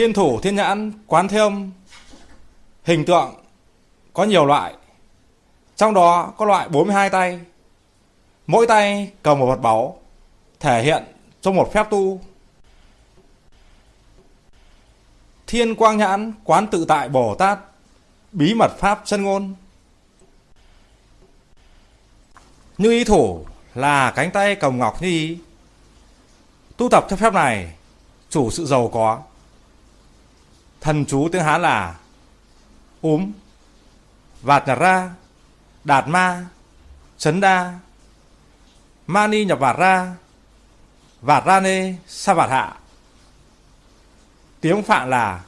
Thiên thủ, thiên nhãn, quán thế âm, hình tượng có nhiều loại. Trong đó có loại 42 tay. Mỗi tay cầm một vật báu, thể hiện trong một phép tu. Thiên quang nhãn, quán tự tại Bồ Tát, bí mật pháp chân ngôn. Như ý thủ là cánh tay cầm ngọc như ý. Tu tập theo phép này, chủ sự giàu có. Thần chú tiếng Hán là úm, vạt nhặt ra, đạt ma, chấn đa, mani nhập vạt ra, vạt ra nê, sa vạt hạ. Tiếng Phạn là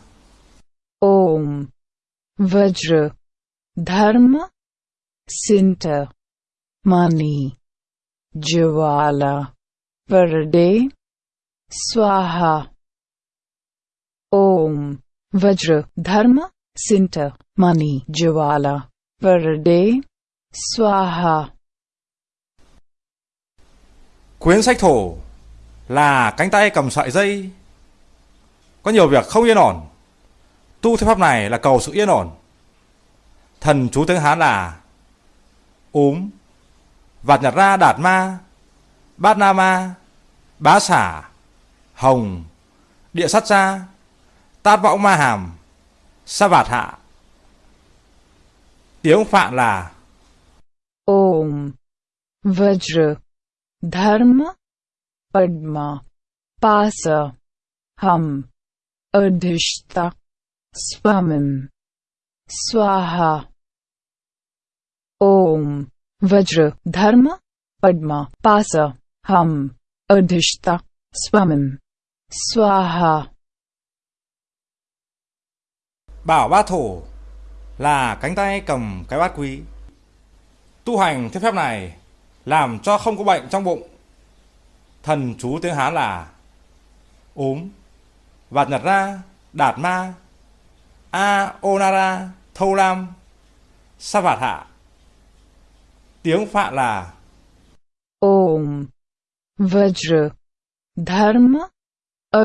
Om Vajra Dharma Sinta Mani Jwala Varade, Swaha Om Vajra Dharma Sinta Mani Jawala, Varade, Swaha Quyến sách thổ là cánh tay cầm sợi dây. Có nhiều việc không yên ổn. Tu theo pháp này là cầu sự yên ổn. Thần chú tiếng Hán là úm, vạt nhặt ra đạt ma, bát na ma, bá xả, hồng, địa sát ra, tát võng ma hàm, sa vạt hạ. Tiếng Phạn là Om Vajra Dharma Padma Pasa Ham Adhishta Swamim Swaha Om Vajra Dharma Padma Pasa Ham Adhishta Swamim Swaha Bảo bát thổ là cánh tay cầm cái bát quý. Tu hành theo phép này làm cho không có bệnh trong bụng. Thần chú tiếng Hán là ốm, vạt nhật ra, đạt ma, a onara, thâu lam, sa vạt hạ. Tiếng Phạn là Om Vajra Dharma A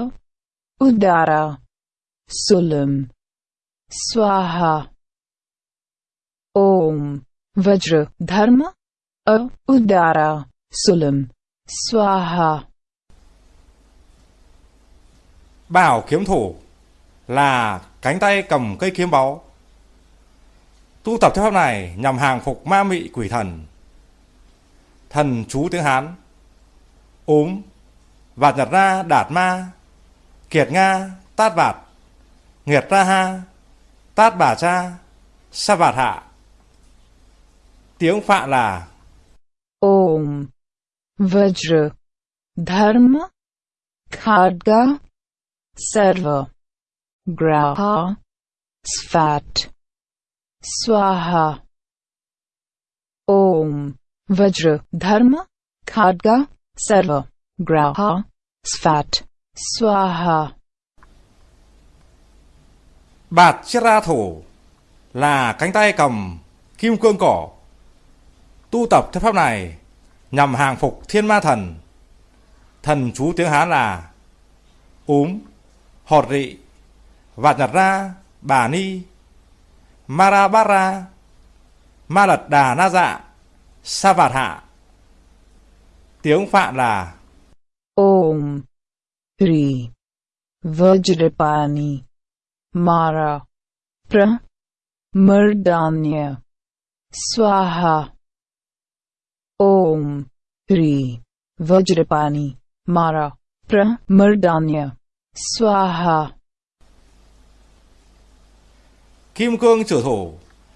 Udara Sulam Swaha. Om. Vajra. Dharma? A. Udara. Sulam. Swaha. Bảo kiếm thủ là cánh tay cầm cây kiếm báu. Tu tập theo pháp này nhằm hàng phục ma mị quỷ thần. Thần chú tiếng Hán. Ốm, vạt nhật ra đạt ma, kiệt nga, tát vạt, nghiệt ra ha, tát bà cha, sa vạt hạ. Tiếng Phạn là Om Vajra Dharma Khadga Sarva Graha Svat Swaha Om Vajra Dharma Khadga Sarva Graha Svat Swaha bạt chiết ra thủ là cánh tay cầm kim cương cổ. Tu tập theo pháp này nhằm hàng phục thiên ma thần. Thần chú tiếng Hán là úm, hột rị, vạt nhật ra, bà ni, marabara, ma lật đà na dạ, sa vạt hạ. Tiếng Phạn là Om Hri Vajrapani Mara. Pra. Mardanya Swaha. Om. Tri. Vajrapani. Mara. Pra. Mardanya Swaha. Kim cương trở thủ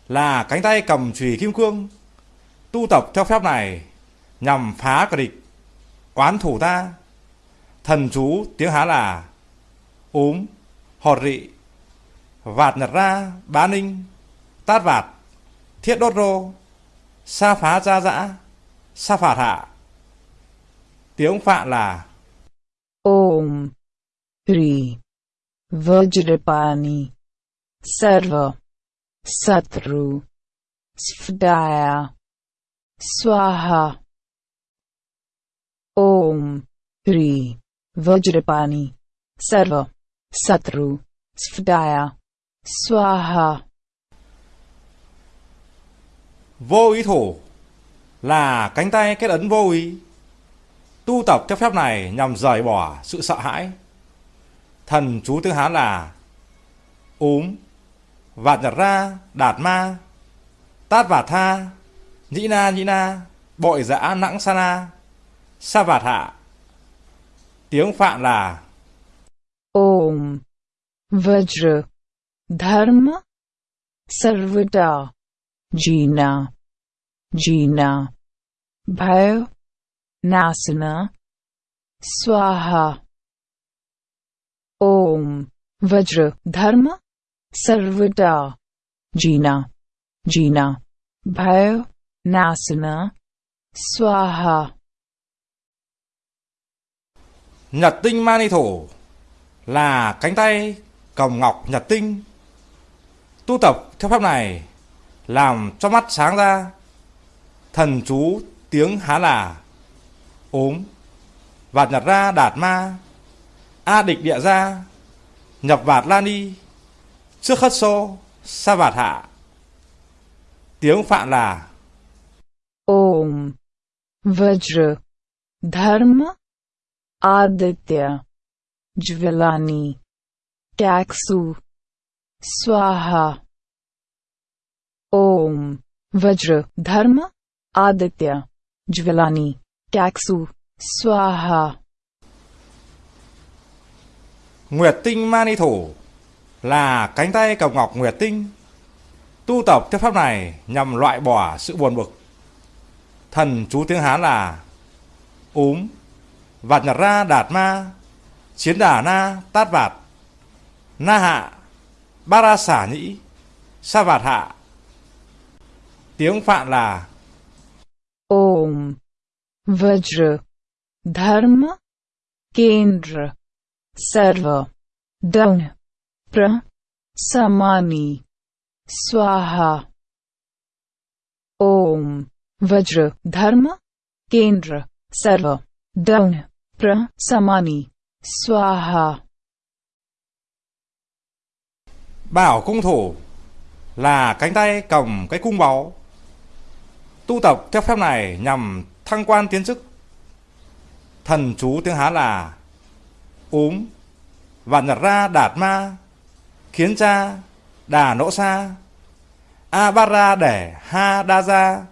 là cánh tay cầm chùy kim cương. Tu tập theo phép này nhằm phá kẻ địch, oán thủ ta. Thần chú tiếng Hán là úm, hột rị, vạt nhật ra, bá ninh, tát vạt, thiết đốt rô, sa phá gia dã, sa phạt hạ. Tiếng Phạn là Om tri Vajrapani Sarva Satru Svdaya Swaha Om tri Vajrapani Sarva Satru Svdaya. Swaha. Vô ý thủ là cánh tay kết ấn vô ý. Tu tập theo phép này nhằm rời bỏ sự sợ hãi. Thần chú tiếng Hán là Úm, Vạt nhật ra, Đạt ma, Tát vạt tha, Nhĩ na nhĩ na, Bội dã nẵng sa na, Sa vạt hạ. Tiếng Phạn là Om. Vajra. धर्म Sarvada. Jina. Jina. भय नासना Swaha. Om. Vajra. धर्म Sarvada. Jina. Jina. भय नासना Swaha. Nhật tinh mani thổ là cánh tay cầm ngọc nhật tinh. Tu tập theo pháp này làm cho mắt sáng ra. Thần chú tiếng Hán là ốm, vạt nhật ra đạt ma, a địch địa ra, nhập vạt la ni, trước khất xô, sa vạt hạ. Tiếng Phạn là Om. Vajra. Dharma. Aditya. jvelani Kaksu. Swaha. Om. Vajra. Dharma. Aditya. ज्वलानी Kaksu. Swaha. Nguyệt tinh mani thủ là cánh tay cầm ngọc nguyệt tinh. Tu tập theo pháp này nhằm loại bỏ sự buồn bực. Thần chú tiếng Hán là úm, vạt nhật ra đạt ma, chiến đà na tát vạt, na hạ, ba ra xả nhĩ, sa vạt hạ. Tiếng Phạn là Om. Vajra. Dharma. Kendra. Sarva. Down. Pra. Samani. Swaha. Om. Vajra. Dharma. Kendra. Sarva. Down. Pra. Samani. Swaha. Bảo cung thủ là cánh tay cầm cái cung báu. Tu tập theo phép này nhằm thăng quan tiến chức. Thần chú tiếng Hán là úm, và nhật ra đạt ma, khiến cha, đà nỗ sa, a ba ra để ha đa ra,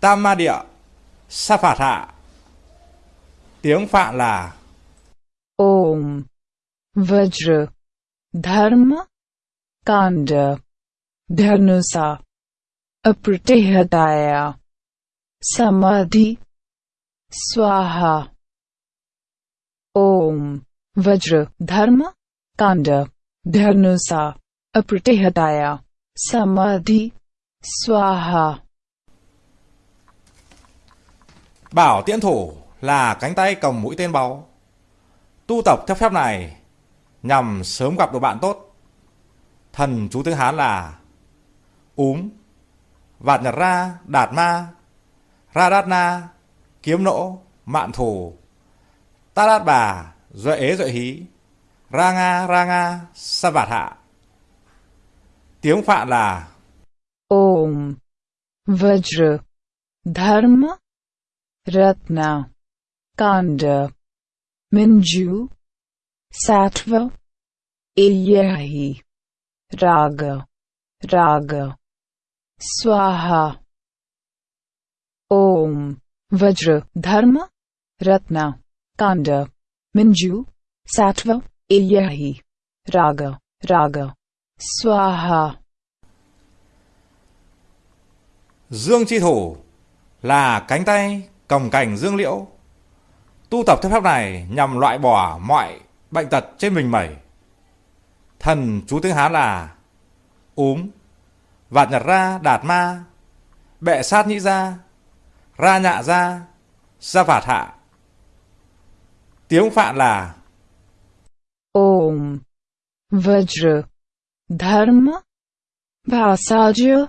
tam ma địa, sa phạt hạ. Tiếng Phạn là Om. Vajra. Dharma. Kanda. Dhanusa. Apratihadaya. Samadhi. Swaha. Om. Vajra. Dharma. Kanda. Dharnusa, Apratihadaya. Samadhi. Swaha. Bảo tiễn thủ là cánh tay cầm mũi tên báu. Tu tập theo phép này nhằm sớm gặp được bạn tốt. Thần chú tiếng Hán là úm, vạt nhật ra, đạt ma, ra kiếm nỗ, mạn thù, ta đát bà, duệ ế duệ hí, Ranga Ranga Savat sa vạt hạ. Tiếng Phạn là Om. Vajra. Dharma. Ratna. Kanda. Minju. Sattva. Iyahi Raga. Raga. Swaha. Om. Vajra. Dharma. Ratna. Kanda. Minju. सात्व Ilyahi. Raga. Raga. Swaha. Dương chi thủ là cánh tay cầm cành dương liễu. Tu tập theo phép này nhằm loại bỏ mọi bệnh tật trên mình mẩy. Thần chú tiếng Hán là úm, vạt nhật ra đạt ma, bệ sát nhĩ ra, ra nhạ ra, ra vạt hạ. Tiếng Phạn là Om. Vajra. Dharma. Vasaja.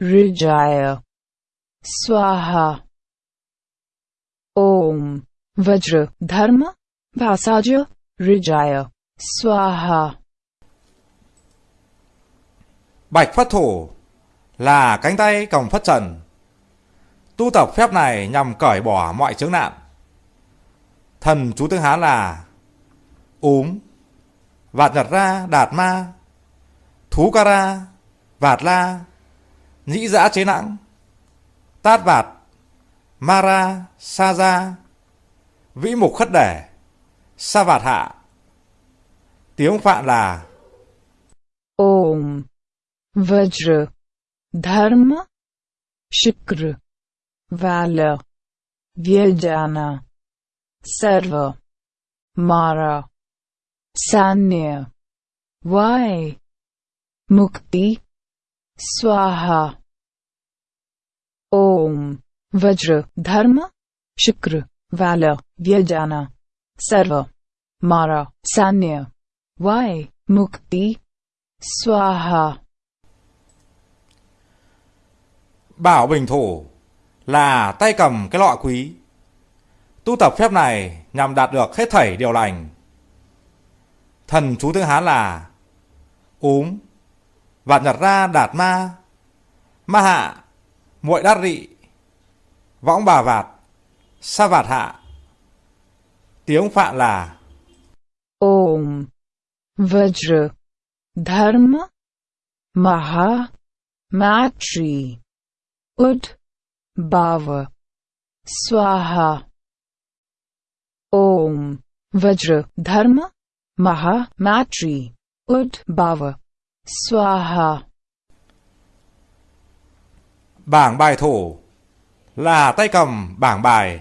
Rijaya. Swaha. Om. Vajra. Dharma. Vasaja. Rijaya. Swaha. Bạch Phất Thủ là cánh tay cầm phất trần. Tu tập phép này nhằm cởi bỏ mọi chướng nạn. Thần chú tiếng Hán là Úm, Vạt nhật ra, đạt ma, Thú ca ra, Vạt la, Nhĩ giã chế nặng, Tát vạt, Ma ra, Sa ra, Vĩ mục khất đẻ, Sa vạt hạ. Tiếng Phạn là Om Vajra Dharma Shikra. valeur, viajana, server, mara, sanya, why, mukti, स्वाहा ओम वज्र धर्म शुक्र वाल व्यजाना सर्व मारा सान्य वाय मुक्ति स्वाहा บ่าวเบ่งโท là tay cầm cái lọ quý. Tu tập phép này nhằm đạt được hết thảy điều lành. Thần chú tiếng Hán là Úm, Vạn Nhật Ra Đạt Ma, Ma Hạ, Muội Đát Rị, Võng Bà Vạt, Sa Vạt Hạ. Tiếng Phạn là Om Vajra Dharma. Maha. Matri Ud Bava. Swaha. Om. Vajra. Dharma. Maha. Matri. Ud. Bava. Swaha. Bảng bài thổ là tay cầm bảng bài.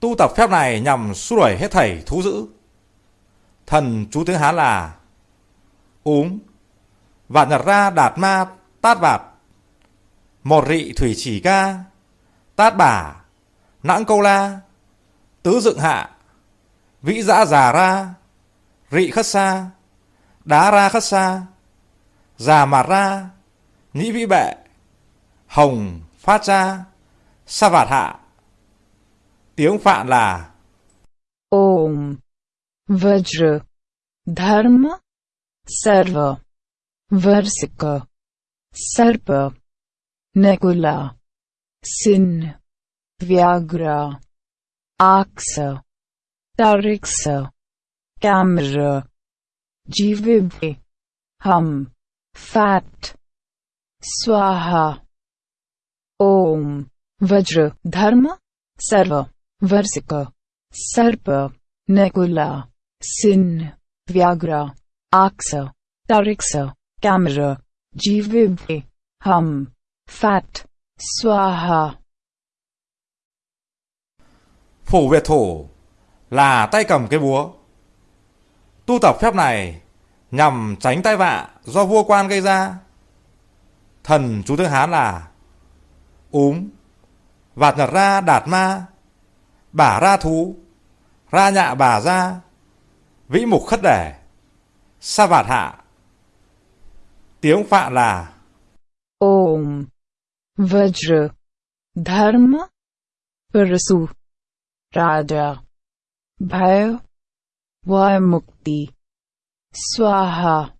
Tu tập phép này nhằm xua đuổi hết thảy thú dữ. Thần chú tiếng Hán là Úm, Vạn nhật ra đạt ma tát vạt, Một rị thủy chỉ ca, Tát bả, Nãng câu la, Tứ dựng hạ, Vĩ dã già ra, Rị khất xa, Đá ra khất xa, Già mạt ra, Nhĩ vĩ bệ, Hồng phát ra, Sa vạt hạ. Tiếng Phạn là Om Vajra Dharma Sarva Varsika Sarpa Nekula Sin Viagra, Aksa Tariksa Camera Jivibhi Hum Fat Swaha Om Vajra Dharma Sarva Varsika Sarpa Nekula Sin Viagra, Aksa Tariksa Camera Jivibhi Hum Fat Swaha Phủ Việt Thổ là tay cầm cái búa. Tu tập phép này nhằm tránh tai vạ do vua quan gây ra. Thần chú tiếng Hán là Úm, Vạt nhật ra đạt ma, Bả ra thú, Ra nhạ bà ra, Vĩ mục khất đẻ, Sa vạt hạ. Tiếng Phạn là Vajra Dharma. Parasu Raja Bhayo Vaimukti Swaha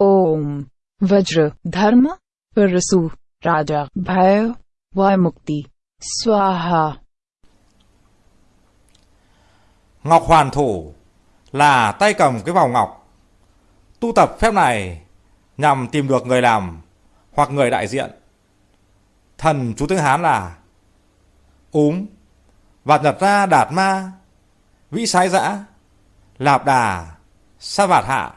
Om. Vajra Dharma. Parasu Raja Bhayo Vaimukti Swaha Ngọc Hoàn Thủ là tay cầm cái vòng ngọc. Tu tập phép này nhằm tìm được người làm hoặc người đại diện. Thần chú tiếng Hán là Úm, Vạt nhật ra đạt ma, Vĩ sái dã, Lạp đà, Sa vạt hạ.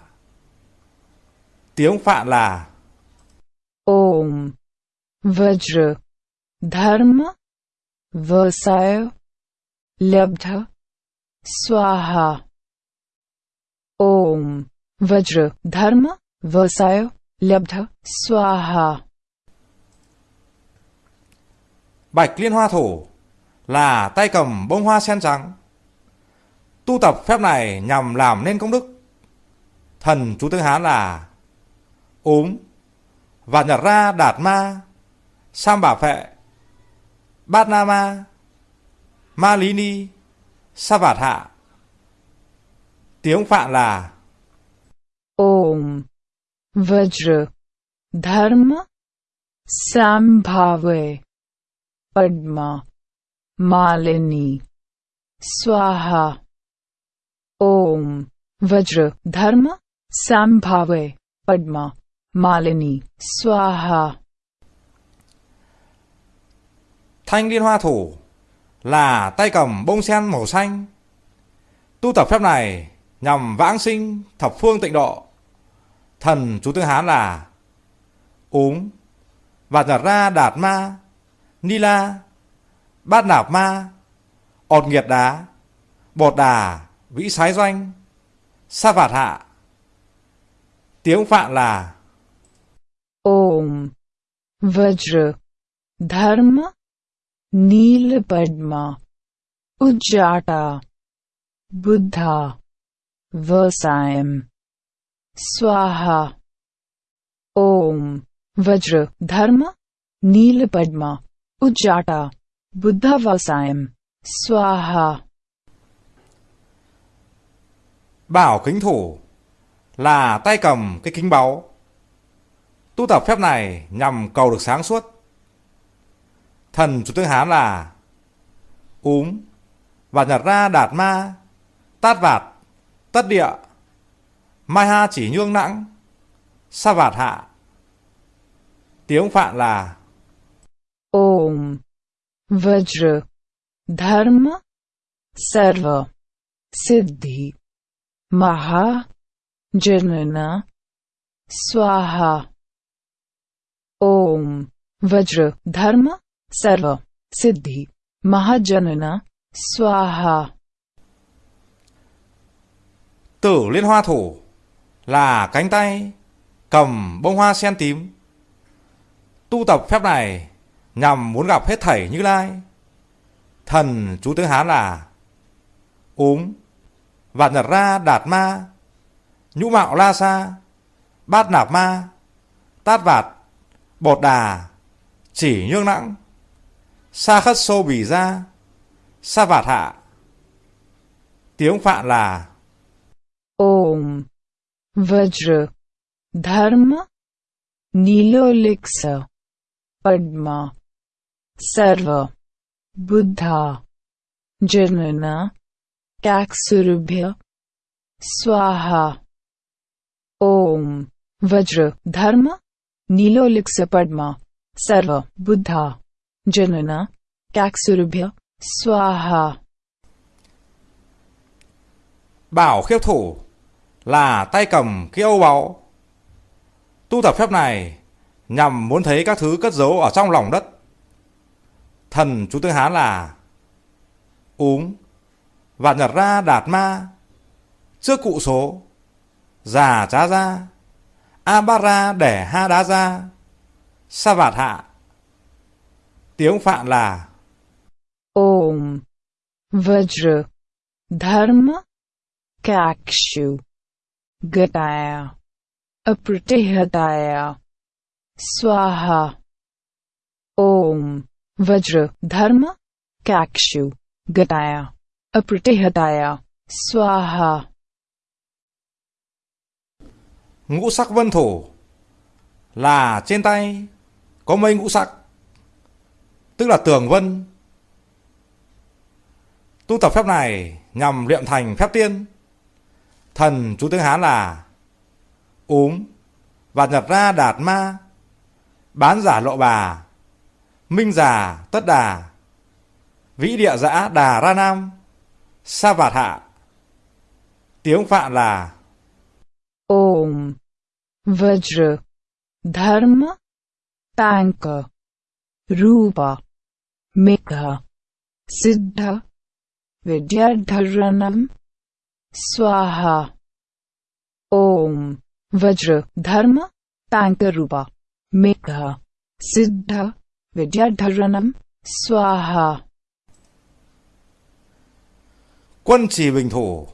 Tiếng Phạn là Om Vajra Dharma Vasaya Labdha Swaha Om Vajra Dharma Vasaya Labdha Swaha Bạch Liên Hoa Thủ là tay cầm bông hoa sen trắng. Tu tập phép này nhằm làm nên công đức. Thần chú tiếng Hán là Úm, Vạt nhật ra đạt ma, Sam bà phệ, Bát na ma, Ma lý ni, Sa vạt hạ. Tiếng Phạn là Om वज्र धर्म संभावे पद्मा मालिनी स्वाहा ओम वज्र धर्म संभावे पद्मा मालिनी स्वाहा Thanh liên hoa thủ là tay cầm bông sen màu xanh. Tu tập phép này nhằm vãng sinh thập phương tịnh độ. Thần chú tiếng Hán là Ốm Vạt ra, đạt ma, Ni la, Bát nạp ma, ọt nghiệt đá, Bọt đà, Vĩ sái doanh, Sa vạt hạ. Tiếng Phạn là Om, Vajra, Dharma, Nil Padma, Ujjata, Buddha Vasayam स्वाहा ओम वज्र धर्म नील पद्मा उज्जाटा बुद्धा वसायम स्वाहा Bảo kính thủ là tay cầm cái kính báu. Tu tập phép này nhằm cầu được sáng suốt. Thần chủ tướng Hán là Úm và nhật ra đạt ma, tát vạt, tất địa, Mai Ha chỉ nhương nặng, sa vạt hạ. Tiếng Phạn là Om Vajra Dharma Sarva Siddhi Maha Janana Swaha. Om Vajra Dharma Sarva Siddhi Mahajanana Swaha. Tử Liên Hoa Thủ là cánh tay cầm bông hoa sen tím. Tu tập phép này nhằm muốn gặp hết thảy Như Lai. Thần chú tiếng Hán là Úm, Vạn Nhật Ra Đạt Ma, Nhũ Mạo La Sa, Bát Nạp Ma, Tát Vạt, Bột Đà, Chỉ Nhương nặng, Sa Khất Xô bì Ra, Sa Vạt Hạ. Tiếng Phạn là ओम वज्र, धर्म नीलोलिक्स पद्मा, सर्व, बुद्धा जनना कैक्सुरभ्य, स्वाहा, ओम, वज्र, धर्म नीलोलिक्स पद्मा, सर्व, बुद्धा जनना कैक्सुरभ्य, स्वाहा। Bảo khiếp thủ là tay cầm cái âu báu. Tu tập phép này nhằm muốn thấy các thứ cất giấu ở trong lòng đất. Thần chú tiếng Hán là Úm và nhật ra đạt ma, trước cụ số, già trá ra abara để ha đá ra, sa vạt hạ tiếng phạn là ôm vajra, dharma, kakshu Gataya. Apratihataya. Swaha. Om. Vajra. Dharma. Kakshu. Gataya. Apratihataya. Swaha. Ngũ sắc vân thổ là trên tay có mấy ngũ sắc, tức là tường vân. Tu tập phép này nhằm luyện thành phép tiên. Thần chú tiếng Hán là ốm và nhập ra đạt ma, bán giả lộ bà, minh giả tất đà, vĩ địa giã đà ra nam, sa vạt hạ. Tiếng Phạn là ôm Vajra, Dharma, Tanka, Rupa, Mekha, Siddha, Vidyadharanam. स्वाहा ओम वज्र धर्म तांक रूप मेघ सिद्ध विद्याधरणम स्वाहा Quân trì bình thủ,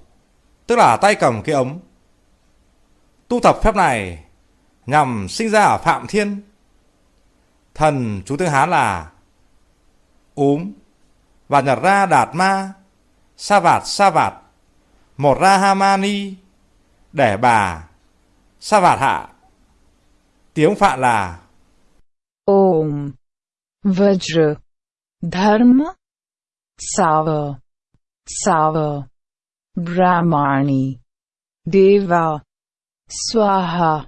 tức là tay cầm cái ấm. Tu tập phép này nhằm sinh ra ở Phạm Thiên. Thần chú tiếng Hán là Úm và nhật ra đạt ma, sa vạt sa vạt, một Rahamani để bà, sa vạt hạ. Tiếng Phạn là Om Vajra Dharma Sava Sava Brahmani Deva Swaha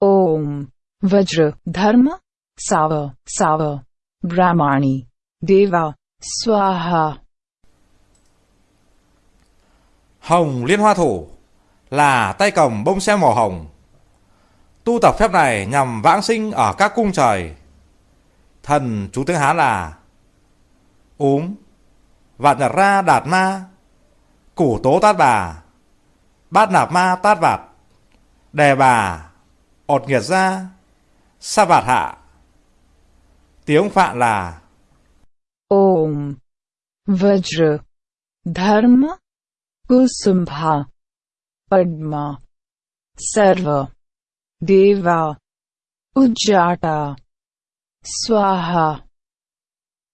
Om Vajra Dharma Sava Sava Brahmani Deva Swaha Hồng Liên Hoa Thủ là tay cầm bông sen màu hồng. Tu tập phép này nhằm vãng sinh ở các cung trời. Thần chú tiếng Hán là Úm, Vạn Nhật Ra Đạt Ma, Củ Tố Tát Bà, Bát Nạp Ma Tát Vạt, Đề Bà, Ột Nghiệt Ra, Sa Vạt Hạ. Tiếng Phạn là Om Vajra Dharma Kusumbha Padma. Sarva. Deva. Ujjata. Swaha.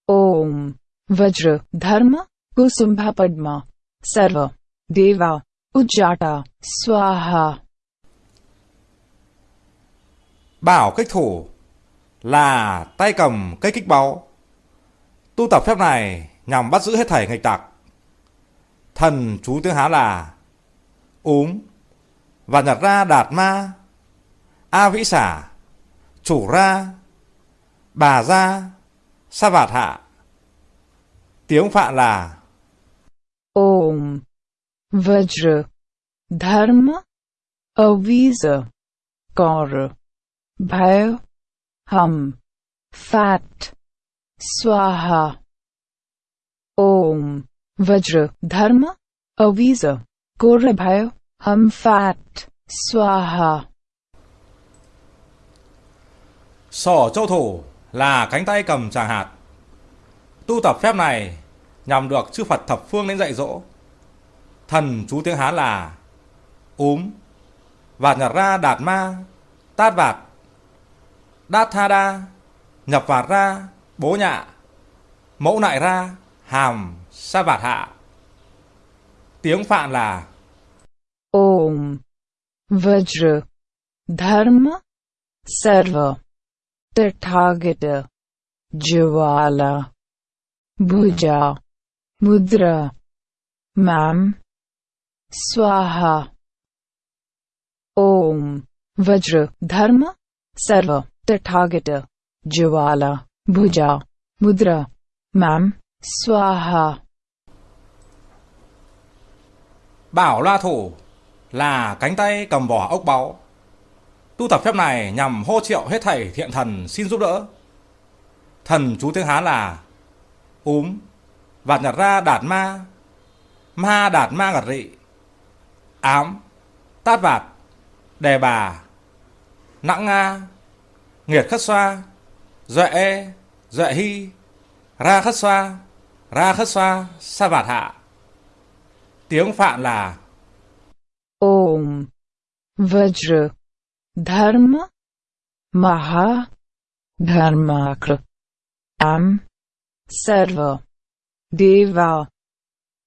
Om. Vajra. Dharma. Kusumbha Padma. Sarva. Deva. Ujjata. Swaha. Bảo kích thủ là tay cầm cây kích báu. Tu tập phép này nhằm bắt giữ hết thảy nghịch tặc. Thần chú tiếng Hán là, Úm, và nhặt ra đạt ma, A vĩ xả Chủ ra, Bà ra Sa vạt hạ. Tiếng Phạn là, Om, Vajra, Dharma, Avisa, Kaur, Bhav, Ham, Fat, Swaha. Om Vajra Dharma? Avisa. Korabhaya, Bhav Swaha. Sỏ châu thủ là cánh tay cầm tràng hạt. Tu tập phép này nhằm được chư Phật thập phương đến dạy dỗ. Thần chú tiếng Hán là Úm, Vạt nhặt ra đạt ma, Tát vạt, Đát tha đa, Nhập vạt ra, bố nhạ, Mẫu nại ra, hàm, sa vạt hạ. Tiếng Phạn là Om Vajra Dharma Sarva Tathagata Jwala Bhuja Mudra Mam Swaha Om Vajra Dharma Sarva Tathagata Jwala Bhuja Mudra Mam Swaha Bảo loa Thủ là cánh tay cầm vỏ ốc báu. Tu tập phép này nhằm hô triệu hết thảy thiện thần xin giúp đỡ. Thần chú tiếng Hán là Úm, Vạt nhặt ra đạt ma, Ma đạt ma ngặt rị, Ám, Tát vạt, Đề bà, Nặng nga, Nghiệt khất xoa, Duệ e, Duệ hy, Ra khất xoa, Ra khất xoa, Sa vạt hạ. Tiếng Phạn là Om. Vajra Dharma Maha. Dharmakra Am. Sarva. Deva.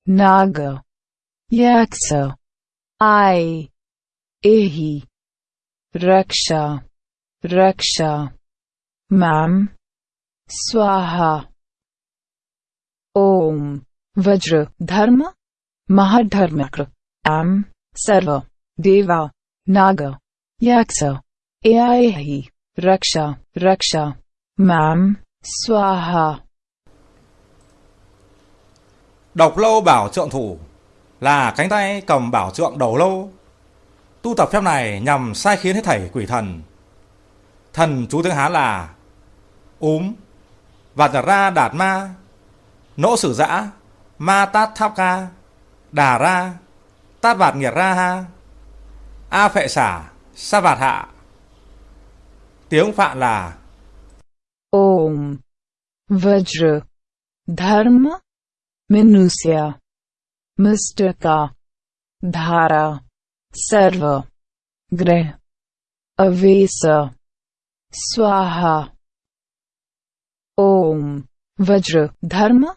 Naga. Yaksa. I Ehi. Raksha. Raksha. Mam. Swaha. Om. Vajra Dharma Mahadharmakra Am Sarva. Deva. Naga. Yaksa. Aihi Raksha. Raksha. Mam Swaha. Độc lâu bảo trượng thủ là cánh tay cầm bảo trượng đầu lâu. Tu tập phép này nhằm sai khiến hết thảy quỷ thần. Thần chú tiếng Hán là Úm, Vạt ra đạt ma, Nỗ sử dã, Ma tát tháp ca, Đà ra, Tát vạt nghiệt ra ha, A phệ xả, Sa vạt hạ. Tiếng Phạn là Om Vajra Dharma Minusya Mustaka Dhara Sarva Greh Avesa Swaha. Om Vajra Dharma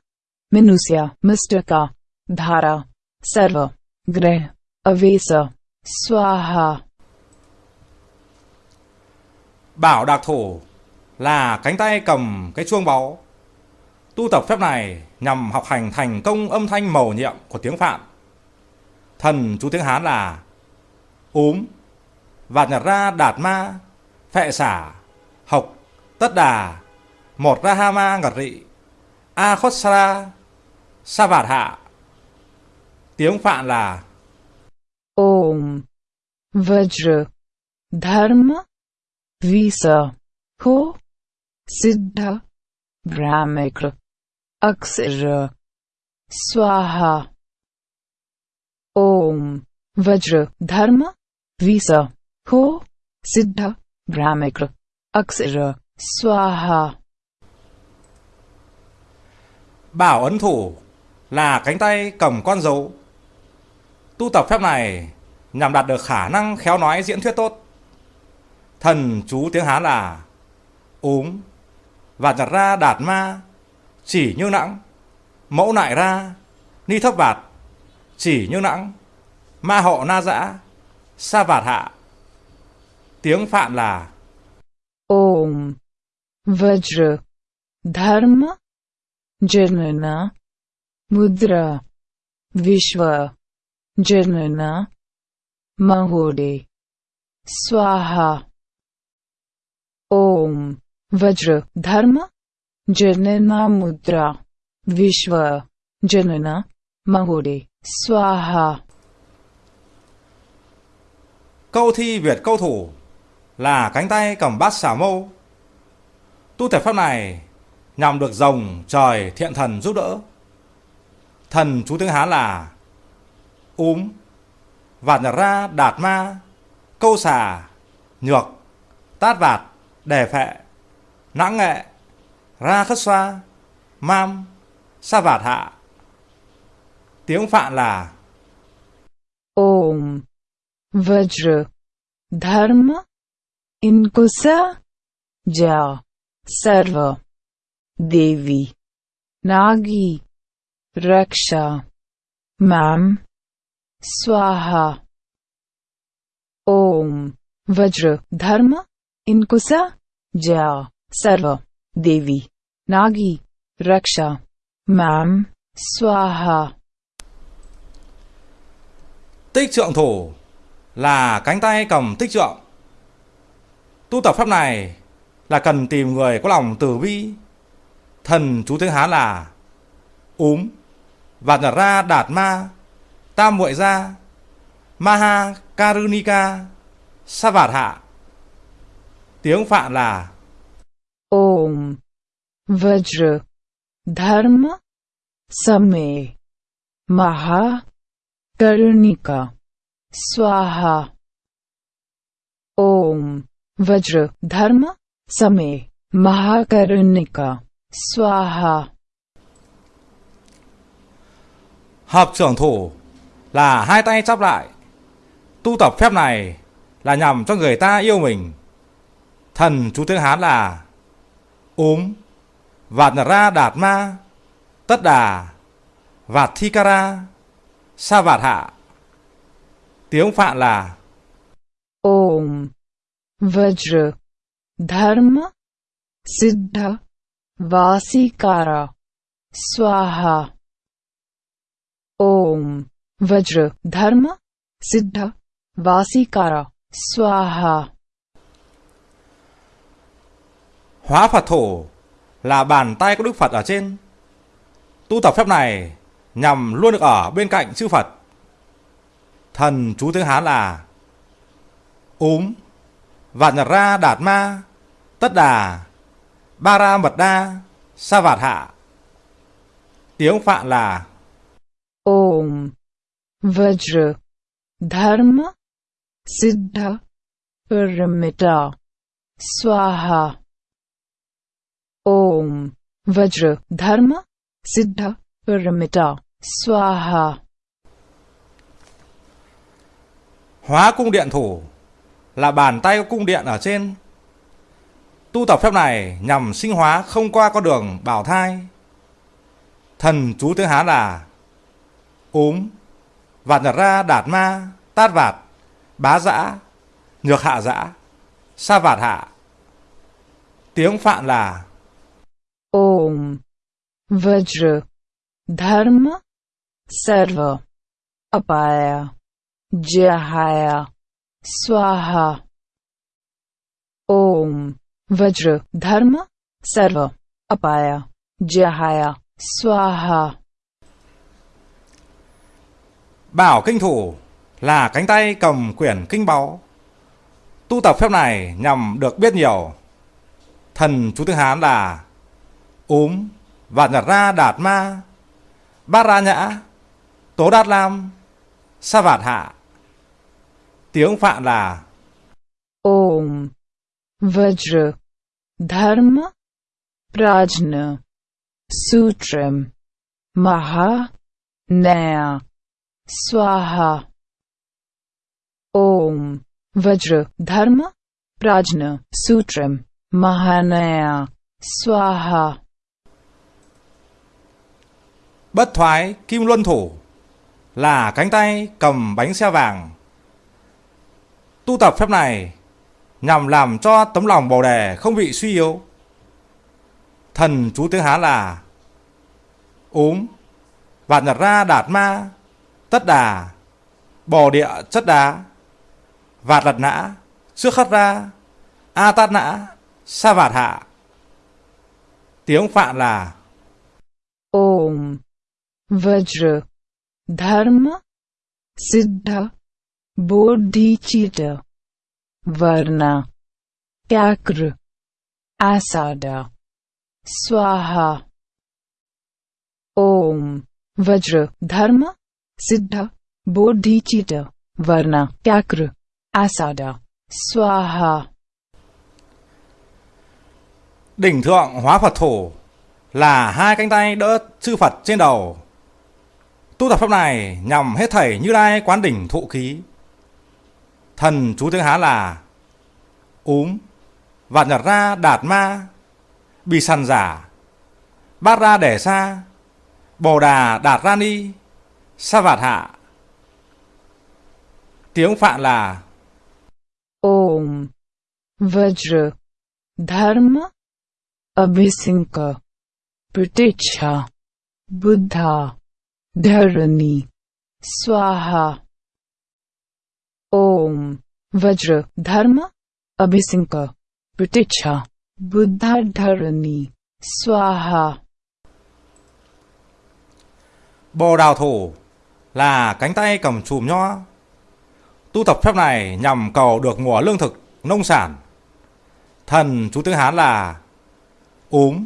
Minusya Mustaka Dhara. Sarva Greh Avesa Swaha Bảo Đạc thủ là cánh tay cầm cái chuông báu. Tu tập phép này nhằm học hành thành công âm thanh màu nhiệm của tiếng Phạn. Thần chú tiếng Hán là úm, vạt nhật ra đạt ma, phệ xả, học, tất đà, một ra ha ma ngật rị, a khốt sa sa vạt hạ. Tiếng Phạn là Om Vajra Dharma Visa. Ho Siddha. Brahmikra Aksara Swaha. Om. Vajra Dharma Visa. Ho Siddha. Brahmikra Aksara Swaha. Bảo ấn thủ là cánh tay cầm con dấu. Tu tập phép này nhằm đạt được khả năng khéo nói diễn thuyết tốt. Thần chú tiếng Hán là úm, và nhặt ra đạt ma, chỉ như nặng mẫu nại ra, ni thấp vạt, chỉ như nặng ma hộ na dã, sa vạt hạ tiếng phạn là Om, Vajra, Dharma, Janana, Mudra, Vishwa Janana Mahode Swaha. Om. Vajra. Dharma. Janana Mudra. Vishwa. Janana Mahode Swaha. Câu thi Việt câu thủ là cánh tay cầm bát xà mâu. Tu thể pháp này nhằm được rồng trời thiện thần giúp đỡ. Thần chú tiếng Hán là úm, vạt nhật ra đạt ma, câu xà, nhược, tát vạt, đề phệ, nãng nghệ, ra khất xoa, mam, sa vạt hạ. Tiếng Phạn là Om. Vajra. Dharma. Inkusa Ja. Sarva. Devi. Nagi. Raksha. Mam. Swaha Om. Vajra. Dharma. Inkusa. Ja Sarva. Devi. Nagi. Raksha. Maam, Swaha Tích trượng thủ là cánh tay cầm tích trượng. Tu tập pháp này là cần tìm người có lòng từ bi. Thần chú tiếng Hán là úm, và nhật ra đạt ma, tam muội ra, maha karunika, sa vạt hạ. Tiếng Phạn là Om Vajra Dharma Same Maha Karunika Swaha Om Vajra Dharma Same Mahakarunika Swaha hợp trưởng thủ là hai tay chắp lại. Tu tập phép này là nhằm cho người ta yêu mình. Thần chú tiếng Hán là úm, vạt ra đạt ma, tất đà, vạt thi kara ra, sa vạt hạ. Tiếng Phạn là Om Vajra Dharma Siddha Vasikara Swaha Om Vajra Dharma Siddha Vasikara Swaha hóa Phật Thổ là bàn tay của Đức Phật ở trên. Tu tập phép này nhằm luôn được ở bên cạnh chư Phật. Thần chú tiếng Hán là úm, và nhật ra đạt ma, tất đà, ba ra mật đa, sa vạt hạ. Tiếng Phạn là Vajra Dharma Siddha Paramita Swaha Om Vajra Dharma Siddha Paramita Swaha hóa cung điện thủ là bàn tay của cung điện ở trên. Tu tập phép này nhằm sinh hóa không qua con đường bảo thai. Thần chú tiếng Hán là úm, vạt nhật ra đạt ma, tát vạt, bá dã, nhược hạ dã, sa vạt hạ. Tiếng Phạn là Om Vajra Dharma Sarva Apaya Jahaya Swaha Om Vajra Dharma Sarva Apaya Jahaya Swaha Bảo kinh thủ là cánh tay cầm quyển kinh báu. Tu tập phép này nhằm được biết nhiều. Thần chú tiếng Hán là Úm, và Nhật Ra Đạt Ma, Bát Ra Nhã, Tố Đạt Lam, Sa Vạt Hạ. Tiếng Phạn là Om Vajra Dharma Prajna Sutram Maha Naya Swaha Om. Vajra. Dharma. Prajna. Sutram. Mahanaya. Swaha Bất thoái Kim Luân Thủ. Là cánh tay cầm bánh xe vàng. Tu tập phép này nhằm làm cho tấm lòng bồ đề không bị suy yếu. Thần chú tiếng Hán là Úm, Vạn Nhật Ra Đạt Ma, Tất Đà, bò Địa Chất Đá, Vạt Lật Nã, Trước Khất Ra, A Tát Nã, Sa Vạt Hạ. Tiếng Phạn là Om Vajra Dharma Siddha Bodhicitta Varna Chakra Asada Swaha Om Vajra Dharma Siddha Bodhicitta Varna Kakra, Asada Swaha Đỉnh thượng hóa Phật thủ là hai cánh tay đỡ chư Phật trên đầu. Tu tập pháp này nhằm hết thảy như lai quán đỉnh thụ khí. Thần chú tiếng Hán là Úm, Vạn Nhật Ra Đạt Ma, Bì Sàn Giả, Bát Ra Đẻ Sa, Bồ Đà Đạt Ra Ni, Sa Vạt Hạ. Tiếng Phạn là Om Vajra Dharma Abhisinka Praticha Buddha Dharani Swaha. Om Vajra Dharma Abhisinka Praticha Buddha Dharani Swaha. Bồ Đào Thủ là cánh tay cầm chùm nho. Tu tập phép này nhằm cầu được mùa lương thực, nông sản. Thần chú tiếng Hán là Úm,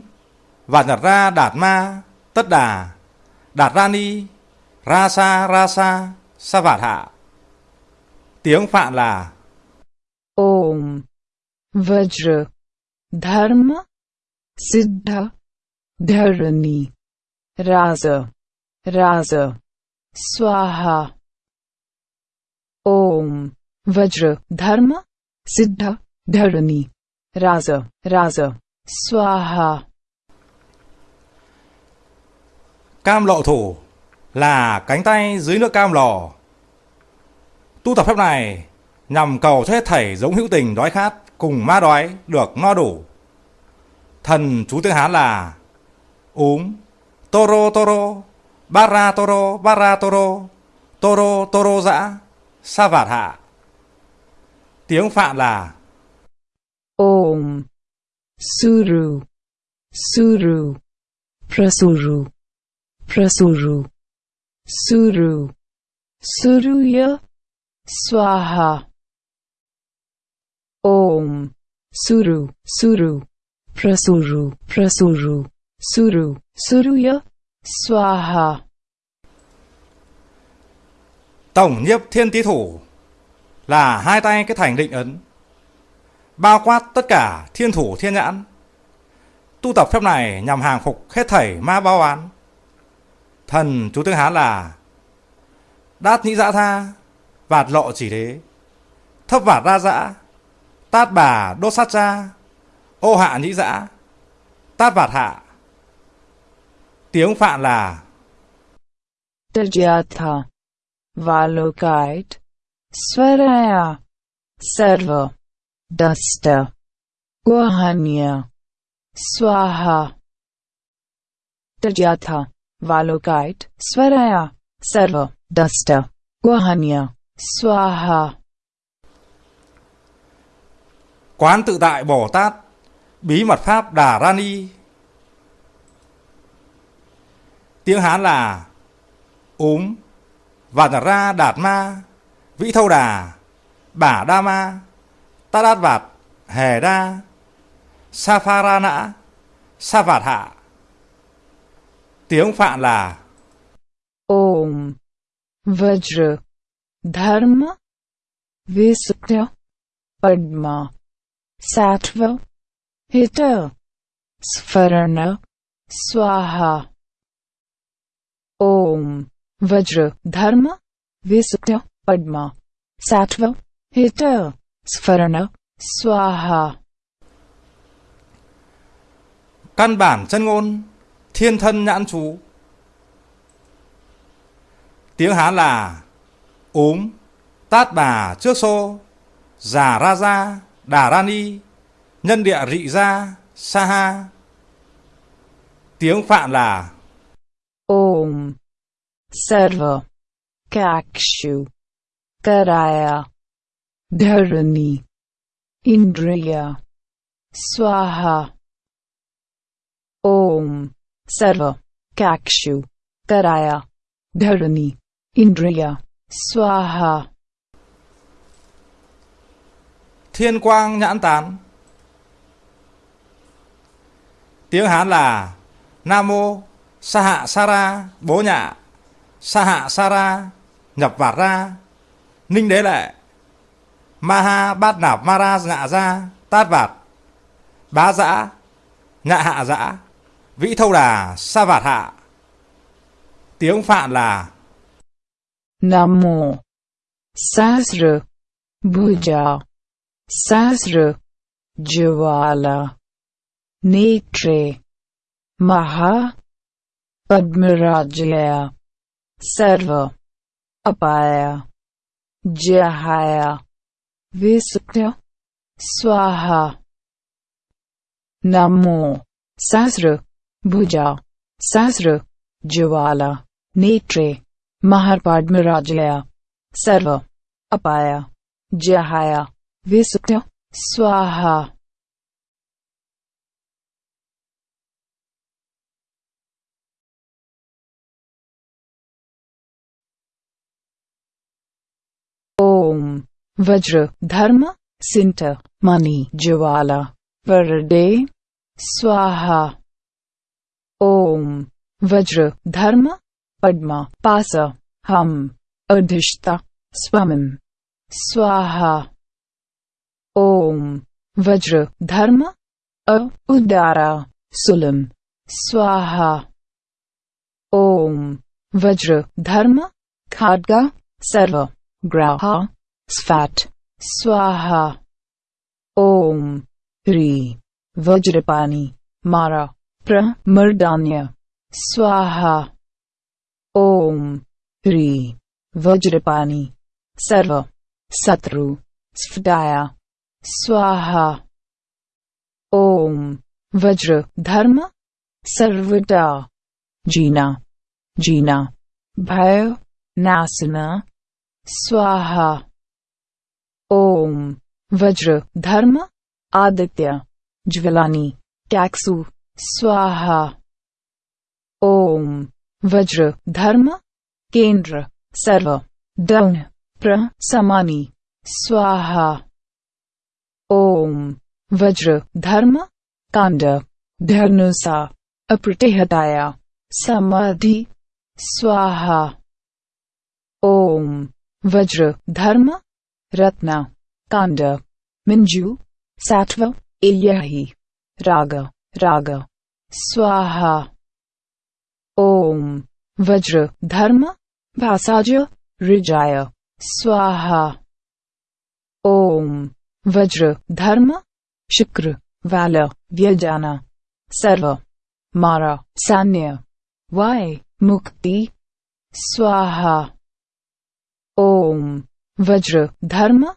và Nhật Ra Đạt Ma, Tất Đà, Đạt Ra Ni, Ra Sa Ra Sa, Sa Vạt Hạ. Tiếng Phạn là Om Vajra Dharma Siddha Dharani Raza Raza Swaha. Om. Vajra. Dharma. Siddha. Dharani. Raza. Raza. Swaha. Cam lọ Thủ là cánh tay dưới nước cam lò. Tu tập phép này nhằm cầu cho hết thảy giống hữu tình đói khát cùng ma đói được no đủ. Thần chú tiếng Hán là Úm, Toro Toro, Bara Toro, Bara Toro, Toro Toro dã, Sa Vạt Hạ. Tiếng Phạn là Om. Suru. Suru. Prasuru. Prasuru. Suru. Suruya. Swaha. Om. Suru. Suru. Prasuru. Prasuru. Suru. Suruya. Swaha. Tổng nhiếp thiên tý thủ là hai tay cái thành định ấn, bao quát tất cả thiên thủ thiên nhãn. Tu tập phép này nhằm hàng phục hết thảy ma bao án thần chú tiếng hán là đát nhĩ dã tha, vạt lộ chỉ đế, thấp vạt ra dã tát bà đốt sát cha, ô hạ nhĩ dã tát vạt hạ tiếng Phạn là Tajatha Valokite Swaraya Sarva Dusta Guhanya Swaha. Tajatha Valokite Swaraya Sarva Dusta Guhanya Swaha. Quán tự tại Bồ Tát. Bí mật Pháp Đà Rani Tiếng Hán là Úm. Vạt ra đạt ma, Vĩ thâu đà, Bả đa ma, Ta đát vạt, Hề đa, Sa pha ra nã, Sa vạt hạ. Tiếng Phạn là Om Vajra. Dharma. Visutya. Padma. Sattva. Hita. Svarana. Swaha. ओम वज्र धर्म विसुक्त्य पद्मा सात्व हित स्फरण स्वाहा căn bản chân ngôn, thiên thân nhãn chú. Tiếng Hán là Úm, Tát Bà trước xô, Già Ra Gia, Đà Ra Ni, Nhân địa Rị Gia, Sa Ha. Tiếng Phạn là Om. Server. Kakshu. Karaya. Dharani. Indriya. Swaha. Om. Server. Kakshu. Karaya. Dharani. Indriya. Swaha. Thiên quang nhãn tán Tiếng Hán là Nam mô sa hạ Sara, bố nhạ. Sa hạ Sara, nhập vạt ra. Ninh đế lệ. Maha bát nạp Mara nhạ ra, tát vạt. Bá dã nhạ hạ dã vĩ thâu đà, sa vạt hạ. Tiếng phạn là nam mô sasra bhuja sasra jivala netre maha पद्मराजया सर्व अपाया जहाया विसुक्त्य स्वाहा नमो सहस्र भुजा सहस्र ज्वाला नेत्रे महापाड्मराजया सर्व अपाया जहाया विसुक्त्य स्वाहा ओम। वज्र, धर्म, सिंट, मणि, ज्वाला वरदे स्वाहा। ओम। वज्र, धर्म, पद्मा, पास, हम अधिष्ठा स्वमं, स्वाहा। ओम। वज्र, धर्म, अ उदारा सुलम, स्वाहा। ओम। वज्र, धर्म खाडगा सर्व। ग्राहा स्फाट स्वाहा ओम ह्री वज्रपाणी मारा प्रमर्दान्य स्वाहा ओम ह्री वज्रपाणी सर्व शत्रु स्फटाया स्वाहा ओम वज्र धर्म सर्वदा जीना जीना भय नासना स्वाहा। ओम। वज्र। धर्म। आदित्य। ज्वलानी। टैक्सु स्वाहा। ओम। वज्र। धर्म। केंद्र। सर्व। दौन। प्र। समानी। स्वाहा। ओम। वज्र। धर्म। कांड। धर्नुसा। अप्रतिहताया समाधि। स्वाहा। ओम। वज्र, धर्म, रत्न, कांड, मिंजू सात्व इल्याही, राग राग, स्वाहा। ओम, वज्र, धर्म, भासाज, ऋजाय, स्वाहा। ओम, वज्र, धर्म, शुक्र, वाल, व्यजाना, सर्व, मारा, सान्य, वाय, मुक्ति, स्वाहा। ओम। वज्र, धर्म,